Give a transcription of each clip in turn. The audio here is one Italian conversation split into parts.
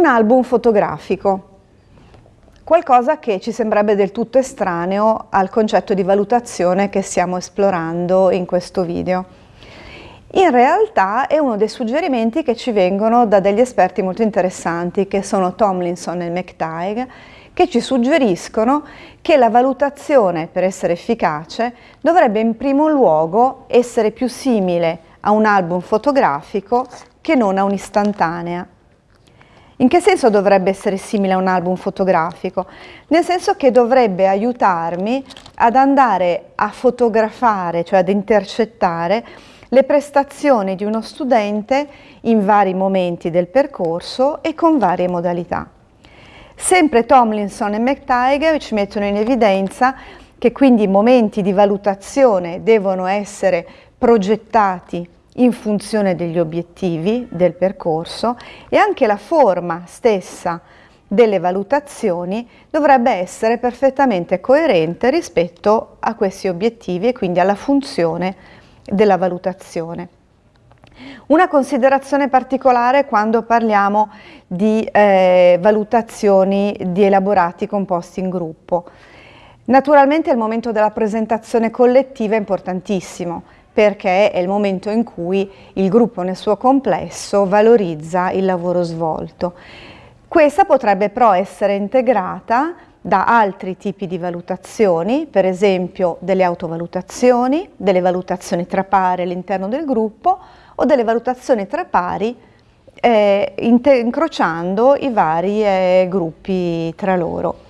Un album fotografico, qualcosa che ci sembrerebbe del tutto estraneo al concetto di valutazione che stiamo esplorando in questo video. In realtà è uno dei suggerimenti che ci vengono da degli esperti molto interessanti che sono Tomlinson e McTighe che ci suggeriscono che la valutazione per essere efficace dovrebbe in primo luogo essere più simile a un album fotografico che non a un'istantanea. In che senso dovrebbe essere simile a un album fotografico? Nel senso che dovrebbe aiutarmi ad andare a fotografare, cioè ad intercettare le prestazioni di uno studente in vari momenti del percorso e con varie modalità. Sempre Tomlinson e McTiger ci mettono in evidenza che quindi i momenti di valutazione devono essere progettati in funzione degli obiettivi del percorso e anche la forma stessa delle valutazioni dovrebbe essere perfettamente coerente rispetto a questi obiettivi e quindi alla funzione della valutazione. Una considerazione particolare quando parliamo di eh, valutazioni di elaborati composti in gruppo. Naturalmente il momento della presentazione collettiva è importantissimo perché è il momento in cui il gruppo nel suo complesso valorizza il lavoro svolto. Questa potrebbe però essere integrata da altri tipi di valutazioni, per esempio delle autovalutazioni, delle valutazioni tra pari all'interno del gruppo o delle valutazioni tra pari eh, incrociando i vari eh, gruppi tra loro.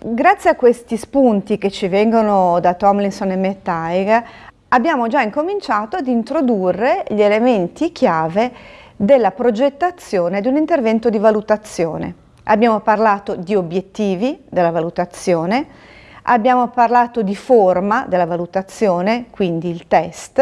Grazie a questi spunti che ci vengono da Tomlinson e Mettaig abbiamo già incominciato ad introdurre gli elementi chiave della progettazione di un intervento di valutazione. Abbiamo parlato di obiettivi della valutazione, abbiamo parlato di forma della valutazione, quindi il test,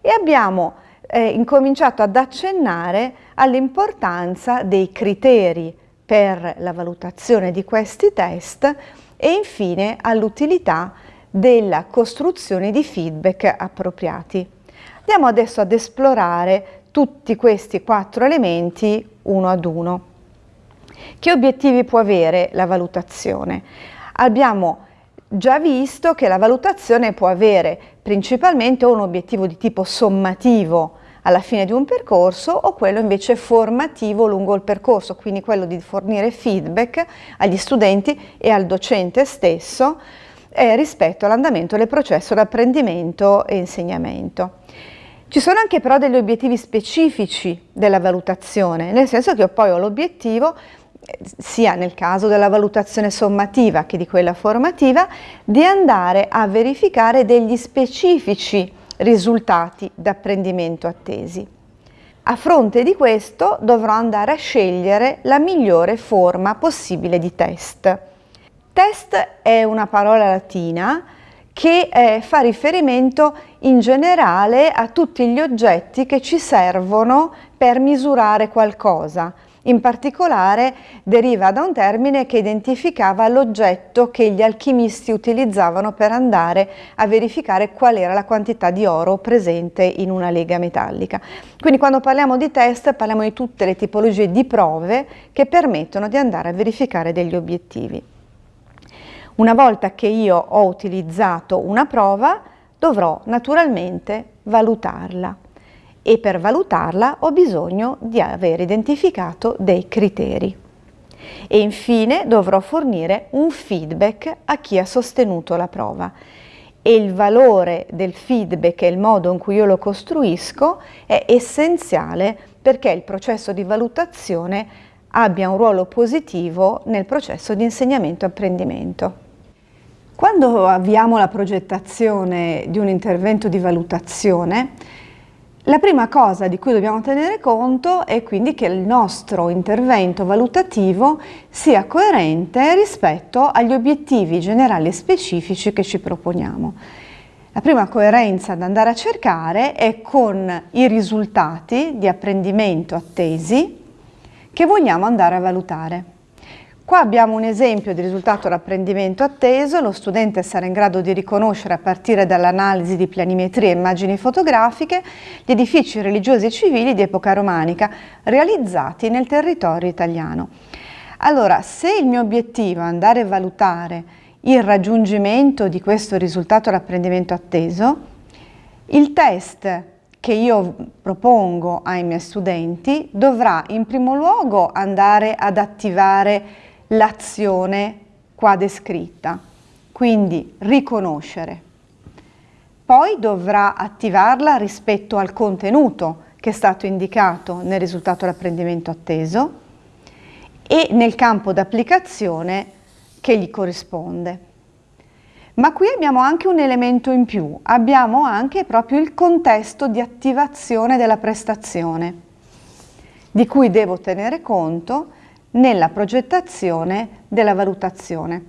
e abbiamo eh, incominciato ad accennare all'importanza dei criteri per la valutazione di questi test e infine all'utilità della costruzione di feedback appropriati. Andiamo adesso ad esplorare tutti questi quattro elementi uno ad uno. Che obiettivi può avere la valutazione? Abbiamo già visto che la valutazione può avere principalmente un obiettivo di tipo sommativo alla fine di un percorso o quello invece formativo lungo il percorso, quindi quello di fornire feedback agli studenti e al docente stesso eh, rispetto all'andamento del processo di apprendimento e insegnamento. Ci sono anche però degli obiettivi specifici della valutazione, nel senso che io poi ho l'obiettivo sia nel caso della valutazione sommativa che di quella formativa, di andare a verificare degli specifici risultati d'apprendimento attesi. A fronte di questo dovrò andare a scegliere la migliore forma possibile di test. Test è una parola latina che eh, fa riferimento in generale a tutti gli oggetti che ci servono per misurare qualcosa. In particolare deriva da un termine che identificava l'oggetto che gli alchimisti utilizzavano per andare a verificare qual era la quantità di oro presente in una lega metallica. Quindi quando parliamo di test parliamo di tutte le tipologie di prove che permettono di andare a verificare degli obiettivi. Una volta che io ho utilizzato una prova dovrò naturalmente valutarla e per valutarla ho bisogno di aver identificato dei criteri. E infine dovrò fornire un feedback a chi ha sostenuto la prova e il valore del feedback e il modo in cui io lo costruisco è essenziale perché il processo di valutazione abbia un ruolo positivo nel processo di insegnamento e apprendimento. Quando avviamo la progettazione di un intervento di valutazione, la prima cosa di cui dobbiamo tenere conto è quindi che il nostro intervento valutativo sia coerente rispetto agli obiettivi generali e specifici che ci proponiamo. La prima coerenza da andare a cercare è con i risultati di apprendimento attesi che vogliamo andare a valutare. Qua abbiamo un esempio di risultato d'apprendimento atteso, lo studente sarà in grado di riconoscere a partire dall'analisi di planimetrie e immagini fotografiche gli edifici religiosi e civili di epoca romanica realizzati nel territorio italiano. Allora, se il mio obiettivo è andare a valutare il raggiungimento di questo risultato d'apprendimento atteso, il test che io propongo ai miei studenti dovrà in primo luogo andare ad attivare l'azione qua descritta, quindi riconoscere. Poi dovrà attivarla rispetto al contenuto che è stato indicato nel risultato dell'apprendimento atteso e nel campo d'applicazione che gli corrisponde. Ma qui abbiamo anche un elemento in più, abbiamo anche proprio il contesto di attivazione della prestazione, di cui devo tenere conto nella progettazione della valutazione,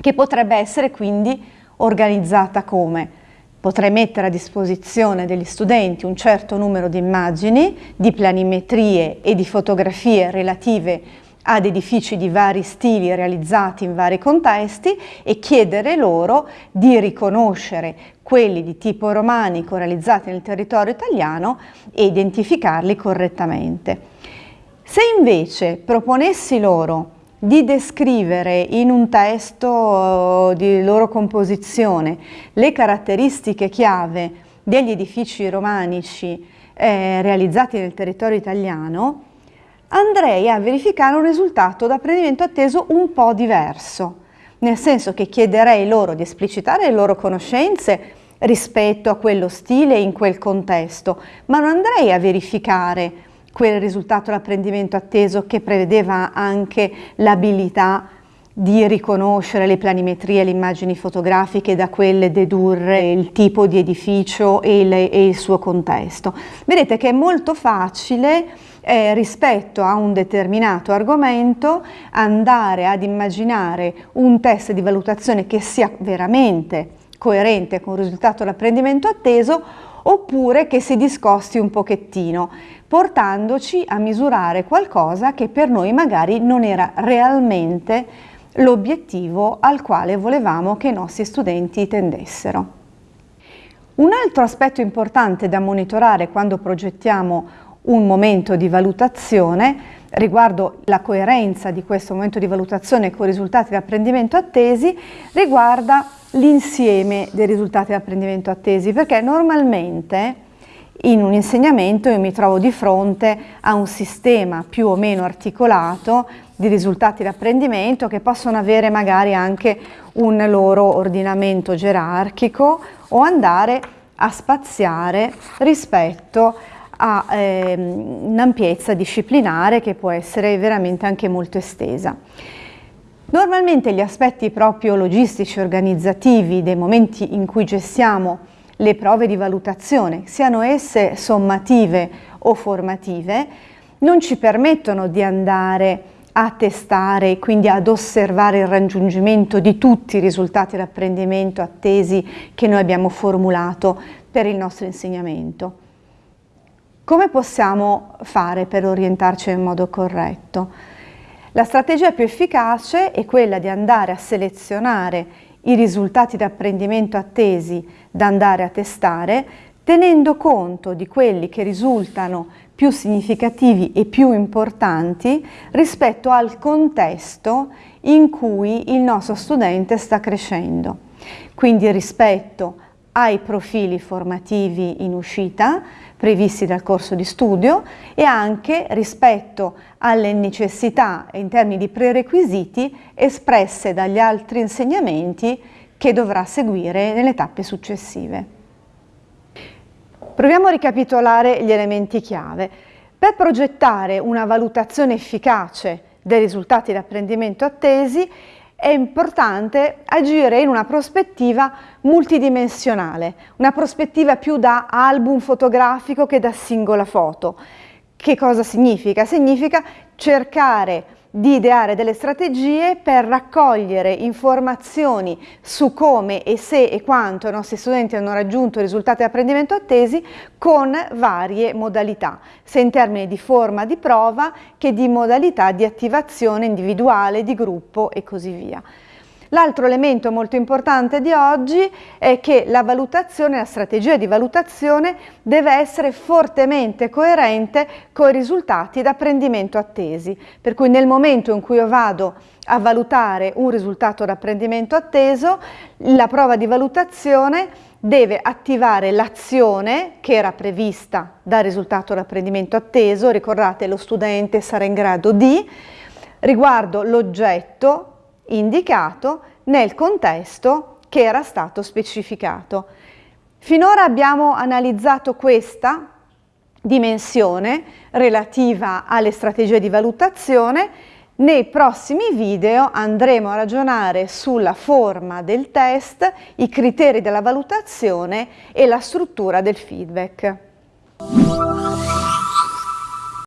che potrebbe essere quindi organizzata come potrei mettere a disposizione degli studenti un certo numero di immagini, di planimetrie e di fotografie relative ad edifici di vari stili realizzati in vari contesti e chiedere loro di riconoscere quelli di tipo romanico realizzati nel territorio italiano e identificarli correttamente. Se invece proponessi loro di descrivere in un testo eh, di loro composizione le caratteristiche chiave degli edifici romanici eh, realizzati nel territorio italiano, andrei a verificare un risultato d'apprendimento atteso un po' diverso, nel senso che chiederei loro di esplicitare le loro conoscenze rispetto a quello stile in quel contesto, ma non andrei a verificare quel risultato l'apprendimento atteso che prevedeva anche l'abilità di riconoscere le planimetrie le immagini fotografiche da quelle dedurre il tipo di edificio e il, e il suo contesto. Vedete che è molto facile eh, rispetto a un determinato argomento andare ad immaginare un test di valutazione che sia veramente coerente con il risultato dell'apprendimento atteso oppure che si discosti un pochettino portandoci a misurare qualcosa che per noi magari non era realmente l'obiettivo al quale volevamo che i nostri studenti tendessero. Un altro aspetto importante da monitorare quando progettiamo un momento di valutazione riguardo la coerenza di questo momento di valutazione con i risultati di apprendimento attesi riguarda l'insieme dei risultati di apprendimento attesi perché normalmente in un insegnamento io mi trovo di fronte a un sistema più o meno articolato di risultati di apprendimento che possono avere magari anche un loro ordinamento gerarchico o andare a spaziare rispetto a eh, un'ampiezza disciplinare che può essere veramente anche molto estesa. Normalmente gli aspetti proprio logistici organizzativi dei momenti in cui gestiamo le prove di valutazione, siano esse sommative o formative, non ci permettono di andare a testare e quindi ad osservare il raggiungimento di tutti i risultati d'apprendimento attesi che noi abbiamo formulato per il nostro insegnamento. Come possiamo fare per orientarci in modo corretto? La strategia più efficace è quella di andare a selezionare i risultati d'apprendimento attesi da andare a testare, tenendo conto di quelli che risultano più significativi e più importanti rispetto al contesto in cui il nostro studente sta crescendo. Quindi rispetto ai profili formativi in uscita previsti dal corso di studio e anche rispetto alle necessità in termini di prerequisiti espresse dagli altri insegnamenti che dovrà seguire nelle tappe successive. Proviamo a ricapitolare gli elementi chiave. Per progettare una valutazione efficace dei risultati di apprendimento attesi è importante agire in una prospettiva multidimensionale, una prospettiva più da album fotografico che da singola foto. Che cosa significa? Significa cercare di ideare delle strategie per raccogliere informazioni su come e se e quanto i nostri studenti hanno raggiunto i risultati di apprendimento attesi con varie modalità, sia in termini di forma di prova che di modalità di attivazione individuale, di gruppo e così via. L'altro elemento molto importante di oggi è che la valutazione, la strategia di valutazione deve essere fortemente coerente con i risultati d'apprendimento attesi, per cui nel momento in cui io vado a valutare un risultato d'apprendimento atteso, la prova di valutazione deve attivare l'azione che era prevista dal risultato d'apprendimento atteso, ricordate lo studente sarà in grado di, riguardo l'oggetto indicato nel contesto che era stato specificato. Finora abbiamo analizzato questa dimensione relativa alle strategie di valutazione. Nei prossimi video andremo a ragionare sulla forma del test, i criteri della valutazione e la struttura del feedback.